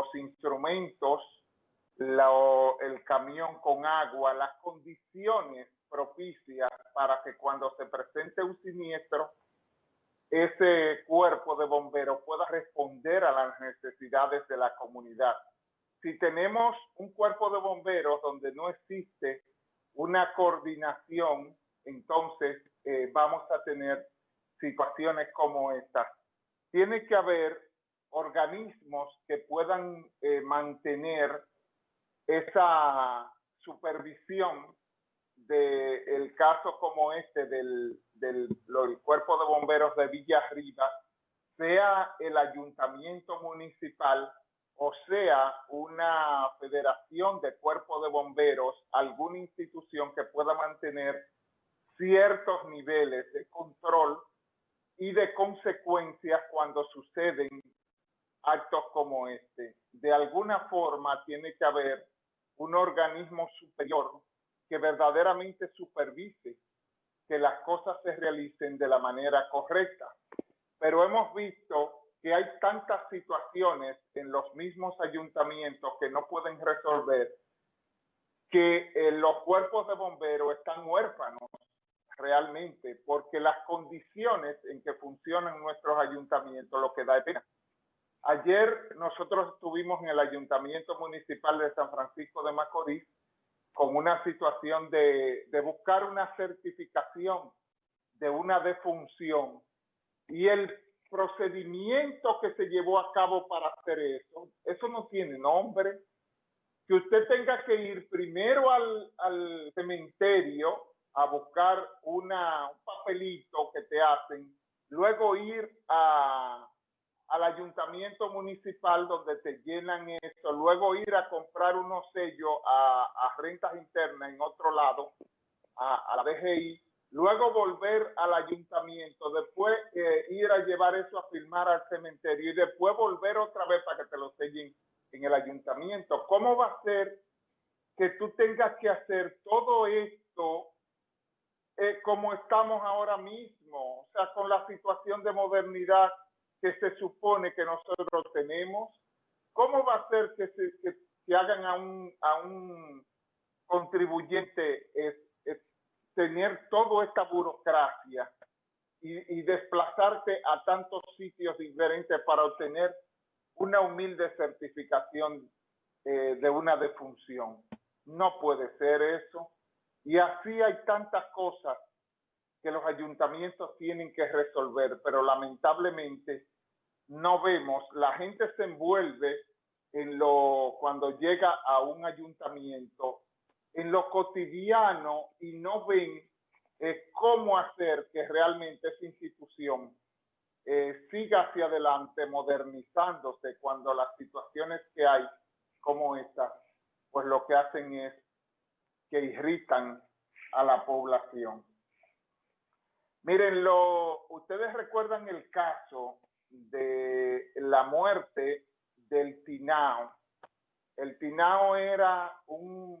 los instrumentos, el camión con agua, las condiciones propicias para que cuando se presente un siniestro, ese cuerpo de bomberos pueda responder a las necesidades de la comunidad. Si tenemos un cuerpo de bomberos donde no existe una coordinación, entonces eh, vamos a tener situaciones como esta. Tiene que haber organismos que puedan eh, mantener esa supervisión del caso como este del, del, cuerpo de bomberos de Villa Arriba, sea el ayuntamiento municipal o sea una federación de cuerpos de bomberos, alguna institución que pueda mantener ciertos niveles de control y de consecuencias cuando suceden actos como este. De alguna forma tiene que haber un organismo superior que verdaderamente supervise que las cosas se realicen de la manera correcta. Pero hemos visto que hay tantas situaciones en los mismos ayuntamientos que no pueden resolver que eh, los cuerpos de bomberos están huérfanos realmente, porque las condiciones en que funcionan nuestros ayuntamientos lo que da es pena. Ayer nosotros estuvimos en el Ayuntamiento Municipal de San Francisco de Macorís con una situación de, de buscar una certificación de una defunción y el procedimiento que se llevó a cabo para hacer eso, eso no tiene nombre. Que usted tenga que ir primero al, al cementerio a buscar una, un papelito que te hacen, luego ir a, al ayuntamiento municipal donde te llenan eso, luego ir a comprar unos sellos a, a rentas internas en otro lado, a, a, la DGI, luego volver al ayuntamiento, después eh, ir a llevar eso a firmar al cementerio y después volver otra vez para que te lo sellen en el ayuntamiento. ¿Cómo va a ser que tú tengas que hacer todo esto eh, como estamos ahora mismo? O sea, con la situación de modernidad que se supone que nosotros tenemos, ¿cómo va a ser que se, que, hagan a un, a un contribuyente tener toda esta burocracia y, y, desplazarte a tantos sitios diferentes para obtener una humilde certificación eh, de una defunción? No puede ser eso. Y así hay tantas cosas que los ayuntamientos tienen que resolver, pero lamentablemente no vemos, la gente se envuelve en lo, cuando llega a un ayuntamiento, en lo cotidiano y no ven eh, cómo hacer que realmente esa institución eh, siga hacia adelante modernizándose cuando las situaciones que hay como esta, pues lo que hacen es que irritan a la población. Miren, lo, ustedes recuerdan el caso de la muerte del Tinao. El Tinao era un,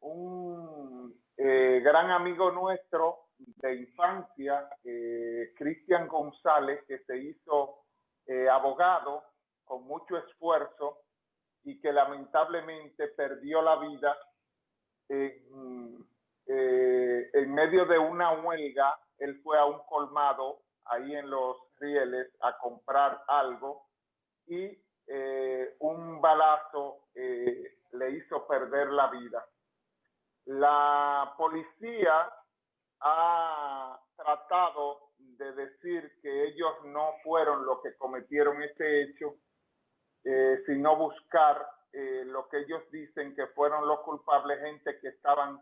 un eh, gran amigo nuestro de infancia, eh, Cristian González, que se hizo eh, abogado con mucho esfuerzo y que lamentablemente perdió la vida en, en medio de una huelga. Él fue a un colmado ahí en los rieles a comprar algo y eh, un balazo eh, le hizo perder la vida. La policía ha tratado de decir que ellos no fueron los que cometieron este hecho, eh, sino buscar lo que ellos dicen que fueron los culpables, gente que estaban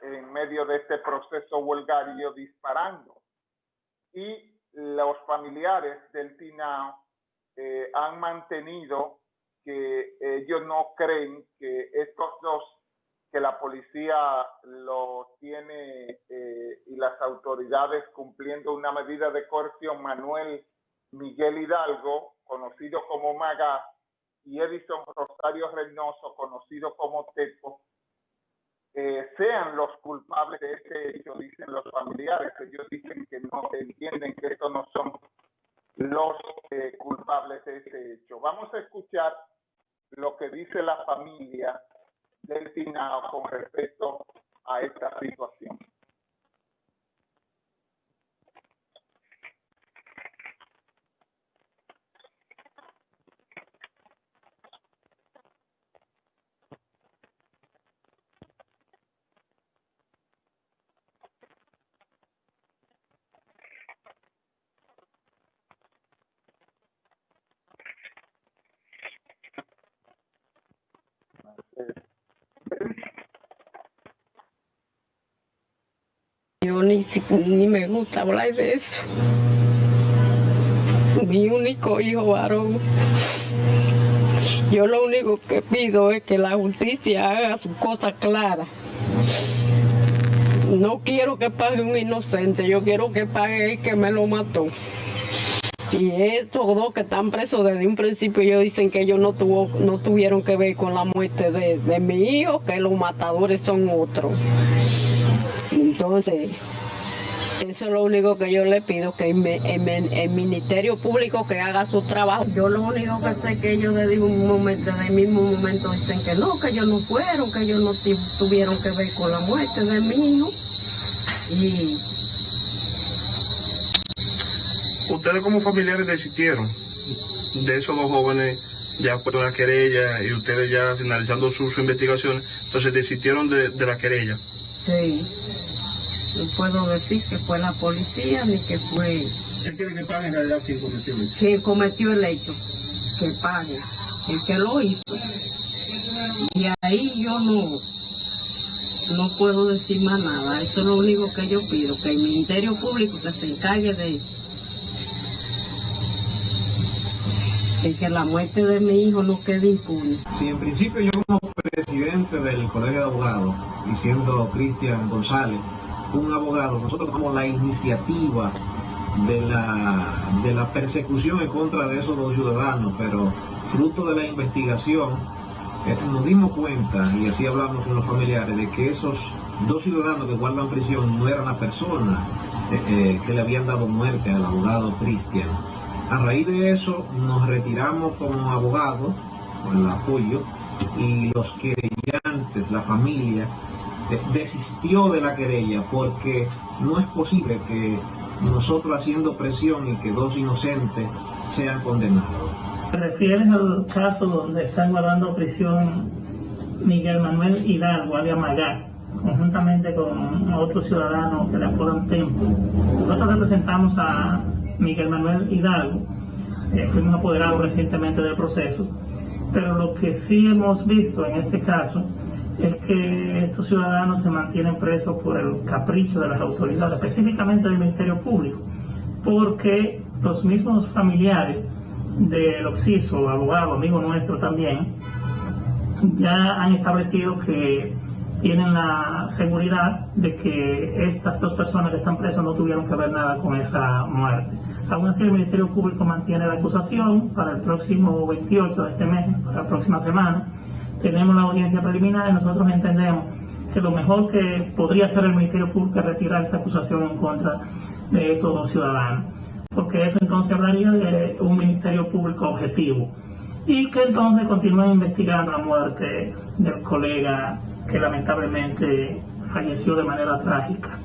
en medio de este proceso huelgario disparando. Y los familiares del Tinao eh, han mantenido que ellos no creen que estos dos, que la policía lo tiene eh, y las autoridades cumpliendo una medida de coerción, Manuel Miguel Hidalgo, conocido como Maga, y Edison Rosario Reynoso, conocido como Tepo, eh, sean los culpables de este hecho, dicen los familiares. Ellos dicen que no entienden que estos no son los eh, culpables de ese hecho. Vamos a escuchar lo que dice la familia del finado con respecto a esta situación. Yo ni, ni me gusta hablar de eso. Mi único hijo varón. Yo lo único que pido es que la justicia haga su cosa clara. No quiero que pague un inocente, yo quiero que pague el que me lo mató. Y estos dos que están presos desde un principio, ellos dicen que ellos no, tuvo, no tuvieron que ver con la muerte de, de mi hijo, que los matadores son otros. Entonces, eso es lo único que yo le pido, que el, Ministerio Público que haga su trabajo. Yo lo único que sé que ellos desde un momento, desde el mismo momento dicen que no, que ellos no fueron, que ellos no tuvieron que ver con la muerte de mi hijo. Y ustedes como familiares desistieron de esos dos jóvenes ya por una querella y ustedes ya finalizando sus su investigaciones, entonces desistieron de, de, la querella. Sí, no puedo decir que fue la policía ni que fue... ¿Qué quiere que pague en realidad quien cometió el hecho? Quien cometió el hecho, que pague, el que lo hizo. Y ahí yo no, no puedo decir más nada, eso es lo único que yo pido, que el Ministerio Público que se encargue de de que la muerte de mi hijo no quede impune. Sí, en principio yo como presidente del Colegio de Abogados, y siendo Cristian González, un abogado, nosotros tomamos la iniciativa de la, de la persecución en contra de esos dos ciudadanos, pero fruto de la investigación eh, nos dimos cuenta, y así hablamos con los familiares, de que esos dos ciudadanos que guardan prisión no eran la persona eh, eh, que le habían dado muerte al abogado Cristian. A raíz de eso nos retiramos como abogados, con el apoyo, y los querellantes, la familia, desistió de la querella porque no es posible que nosotros haciendo presión y que dos inocentes sean condenados. ¿Te refieres al caso donde están guardando prisión Miguel Manuel Hidalgo, alias Magar, conjuntamente con otro ciudadano que le apodan Tempo? Nosotros representamos a Miguel Manuel Hidalgo. Eh, fuimos apoderados recientemente del proceso, pero lo que sí hemos visto en este caso es que estos ciudadanos se mantienen presos por el capricho de las autoridades, específicamente del Ministerio Público, porque los mismos familiares del Oxiso, abogado, amigo nuestro también, ya han establecido que tienen la seguridad de que estas dos personas que están presas no tuvieron que ver nada con esa muerte. Aún así, el Ministerio Público mantiene la acusación para el próximo 28 de este mes, para la próxima semana. Tenemos la audiencia preliminar y nosotros entendemos que lo mejor que podría hacer el Ministerio Público es retirar esa acusación en contra de esos dos ciudadanos, porque eso entonces hablaría de un Ministerio Público objetivo y que entonces continúen investigando la muerte del colega que lamentablemente falleció de manera trágica.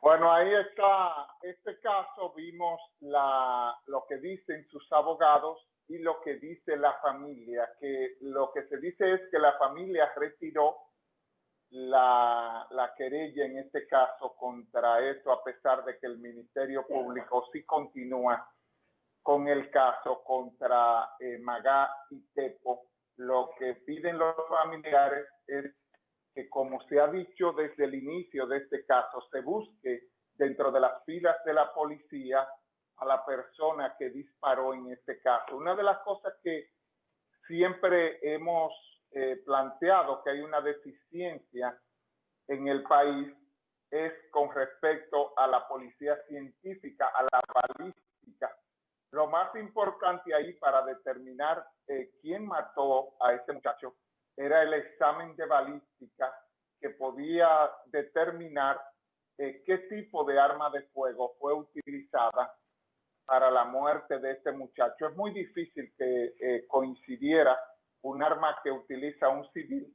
Bueno, ahí está este caso, vimos la, lo que dicen sus abogados y lo que dice la familia, que lo que se dice es que la familia retiró la, la querella en este caso contra esto, a pesar de que el Ministerio Público sí continúa con el caso contra eh, Magá y Tepo. Lo que piden los familiares es que, como se ha dicho desde el inicio de este caso, se busque dentro de las filas de la policía a la persona que disparó en este caso. Una de las cosas que siempre hemos eh, planteado que hay una deficiencia en el país es con respecto a la policía científica, a la balística. Lo más importante ahí para determinar eh, quién mató a este muchacho era el examen de balística que podía determinar eh, qué tipo de arma de fuego fue utilizada para la muerte de este muchacho. Es muy difícil que eh, coincidiera un arma que utiliza un civil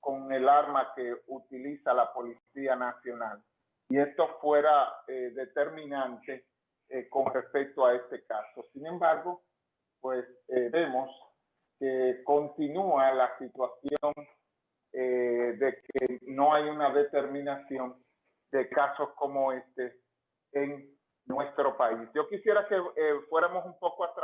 con el arma que utiliza la Policía Nacional. Y esto fuera eh, determinante eh, con respecto a este caso. Sin embargo, pues vemos que continúa la situación de que no hay una determinación de casos como este en nuestro país. Yo quisiera que fuéramos un poco atrás.